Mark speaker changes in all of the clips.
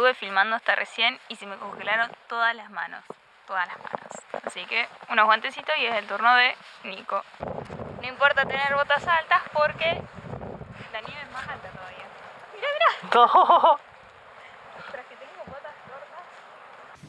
Speaker 1: Estuve filmando hasta recién y se me congelaron todas las manos. Todas las manos. Así que unos guantecitos y es el turno de Nico. No importa tener botas altas porque la nieve es más alta todavía. Mira, mira.
Speaker 2: No.
Speaker 1: Tras que tengo botas cortas.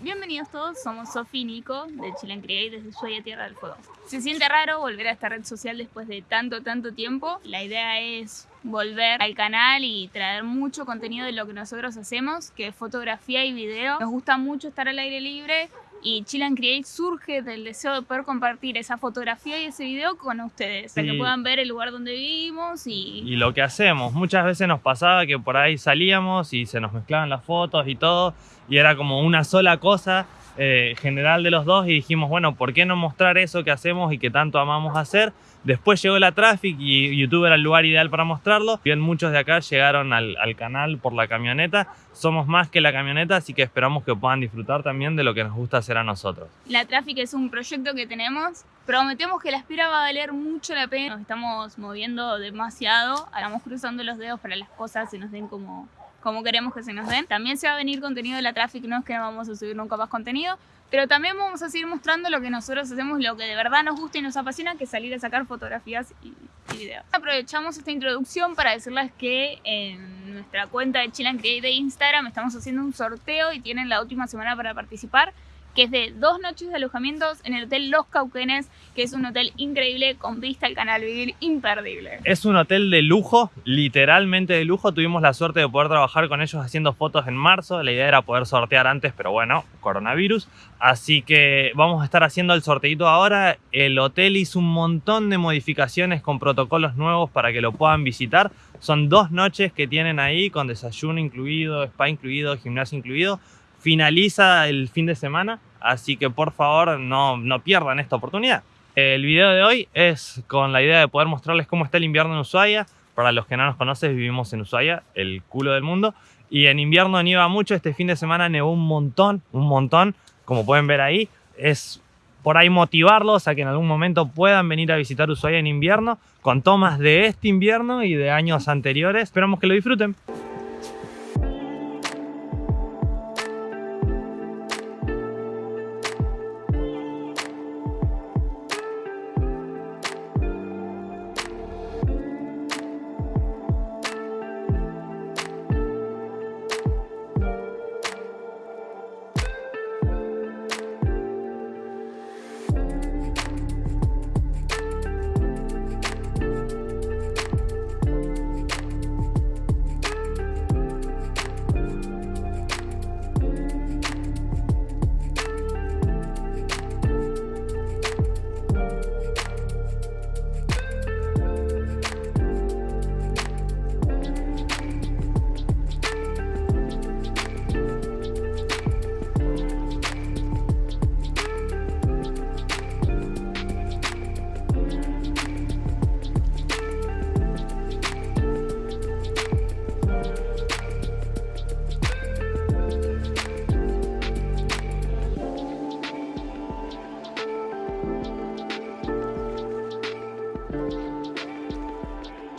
Speaker 1: Bienvenidos todos, somos Sofi y Nico de Chile and Create desde Ushuaia Tierra del Fuego. Se siente raro volver a esta red social después de tanto, tanto tiempo. La idea es volver al canal y traer mucho contenido de lo que nosotros hacemos, que es fotografía y video. Nos gusta mucho estar al aire libre y Chill and Create surge del deseo de poder compartir esa fotografía y ese video con ustedes, para que puedan ver el lugar donde vivimos y...
Speaker 2: Y lo que hacemos, muchas veces nos pasaba que por ahí salíamos y se nos mezclaban las fotos y todo, y era como una sola cosa eh, general de los dos, y dijimos, bueno, ¿por qué no mostrar eso que hacemos y que tanto amamos hacer? Después llegó la Traffic y YouTube era el lugar ideal para mostrarlo. Bien, muchos de acá llegaron al, al canal por la camioneta. Somos más que la camioneta, así que esperamos que puedan disfrutar también de lo que nos gusta hacer a nosotros.
Speaker 1: La Traffic es un proyecto que tenemos. Prometemos que la espera va a valer mucho la pena. Nos estamos moviendo demasiado. Estamos cruzando los dedos para las cosas se nos den como, como queremos que se nos den. También se va a venir contenido de la Traffic. No es que no vamos a subir nunca más contenido. Pero también vamos a seguir mostrando lo que nosotros hacemos, lo que de verdad nos gusta y nos apasiona, que es salir a sacar fotografías y, y videos. Aprovechamos esta introducción para decirles que en nuestra cuenta de Chill and Create de Instagram estamos haciendo un sorteo y tienen la última semana para participar que es de dos noches de alojamientos en el Hotel Los Cauquenes, que es un hotel increíble con vista al canal Vivir imperdible.
Speaker 2: Es un hotel de lujo, literalmente de lujo. Tuvimos la suerte de poder trabajar con ellos haciendo fotos en marzo. La idea era poder sortear antes, pero bueno, coronavirus. Así que vamos a estar haciendo el sorteito ahora. El hotel hizo un montón de modificaciones con protocolos nuevos para que lo puedan visitar. Son dos noches que tienen ahí con desayuno incluido, spa incluido, gimnasio incluido. Finaliza el fin de semana, así que por favor no, no pierdan esta oportunidad. El video de hoy es con la idea de poder mostrarles cómo está el invierno en Ushuaia. Para los que no nos conocen, vivimos en Ushuaia, el culo del mundo. Y en invierno nieva mucho, este fin de semana nevó un montón, un montón. Como pueden ver ahí, es por ahí motivarlos a que en algún momento puedan venir a visitar Ushuaia en invierno, con tomas de este invierno y de años anteriores. Esperamos que lo disfruten.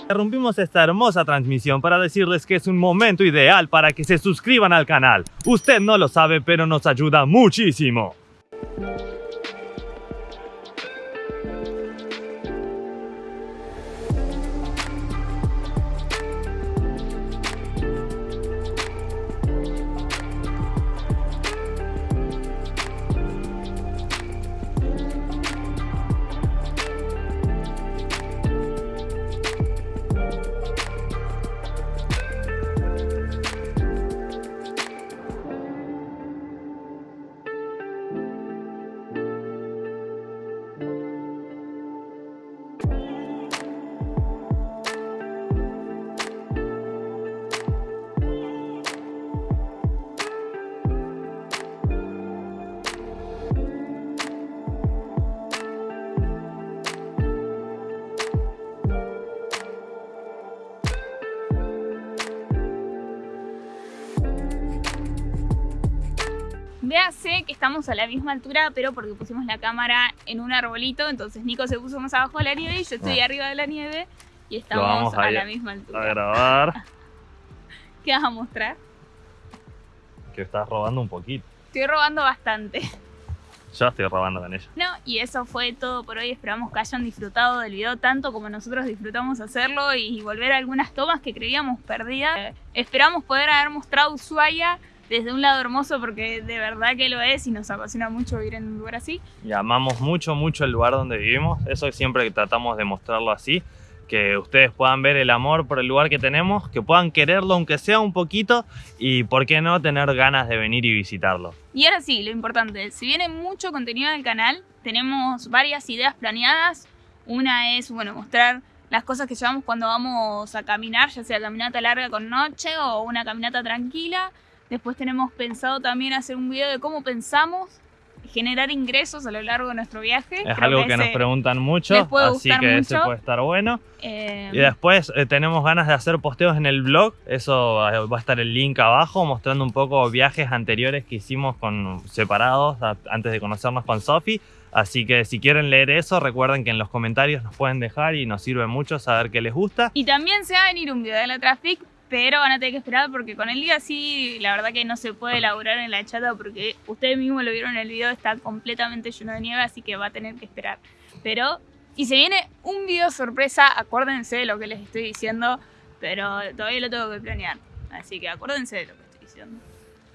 Speaker 2: Interrumpimos esta hermosa transmisión para decirles que es un momento ideal para que se suscriban al canal. Usted no lo sabe, pero nos ayuda muchísimo.
Speaker 1: Véase que estamos a la misma altura, pero porque pusimos la cámara en un arbolito, entonces Nico se puso más abajo de la nieve y yo estoy
Speaker 2: Ah.
Speaker 1: arriba de la nieve y estamos
Speaker 2: a
Speaker 1: a la misma
Speaker 2: A
Speaker 1: altura.
Speaker 2: grabar.
Speaker 1: ¿Qué vas a mostrar?
Speaker 2: Que estás robando un poquito.
Speaker 1: Estoy robando bastante.
Speaker 2: Yo estoy robando con ella.
Speaker 1: No, y eso fue todo por hoy. Esperamos que hayan disfrutado del video tanto como nosotros disfrutamos hacerlo y volver a algunas tomas que creíamos perdidas. Eh, esperamos poder haber mostrado Ushuaia desde un lado hermoso porque de verdad que lo es y nos apasiona mucho vivir en un lugar así.
Speaker 2: Y amamos mucho, mucho el lugar donde vivimos. Eso siempre que tratamos de mostrarlo así. Que ustedes puedan ver el amor por el lugar que tenemos, que puedan quererlo aunque sea un poquito y por qué no tener ganas de venir y visitarlo.
Speaker 1: Y ahora sí, lo importante, si viene mucho contenido del canal, tenemos varias ideas planeadas. Una es, bueno, mostrar las cosas que llevamos cuando vamos a caminar, ya sea caminata larga con noche o una caminata tranquila. Después tenemos pensado también hacer un video de cómo pensamos generar ingresos a lo largo de nuestro viaje.
Speaker 2: Es
Speaker 1: Creo
Speaker 2: algo que, nos preguntan mucho, así que ese
Speaker 1: mucho.
Speaker 2: puede estar bueno.
Speaker 1: eh,
Speaker 2: Y después eh, tenemos ganas de hacer posteos en el blog, eso eh, va a estar el link abajo mostrando un poco viajes anteriores que hicimos con separados a- antes de conocernos con Sofi. Así que si quieren leer eso, recuerden que en los comentarios nos pueden dejar y nos sirve mucho saber qué les gusta.
Speaker 1: Y también se va a venir un video de la Traffic, pero van a tener que esperar porque con el día sí, la verdad que no se puede elaborar en la chata porque ustedes mismos lo vieron en el video, está completamente lleno de nieve, así que va a tener que esperar. Pero, y se viene un video sorpresa, acuérdense de lo que les estoy diciendo, pero todavía lo tengo que planear. Así que acuérdense de lo que estoy diciendo.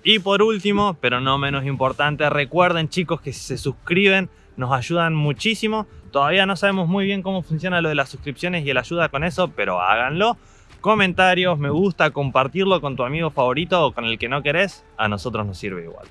Speaker 2: Y por último, pero no menos importante, recuerden chicos que si se suscriben nos ayudan muchísimo. Todavía no sabemos muy bien cómo funciona lo de las suscripciones y el ayuda con eso, pero háganlo. Comentarios, me gusta, compartirlo con tu amigo favorito o con el que no querés, a nosotros nos sirve igual.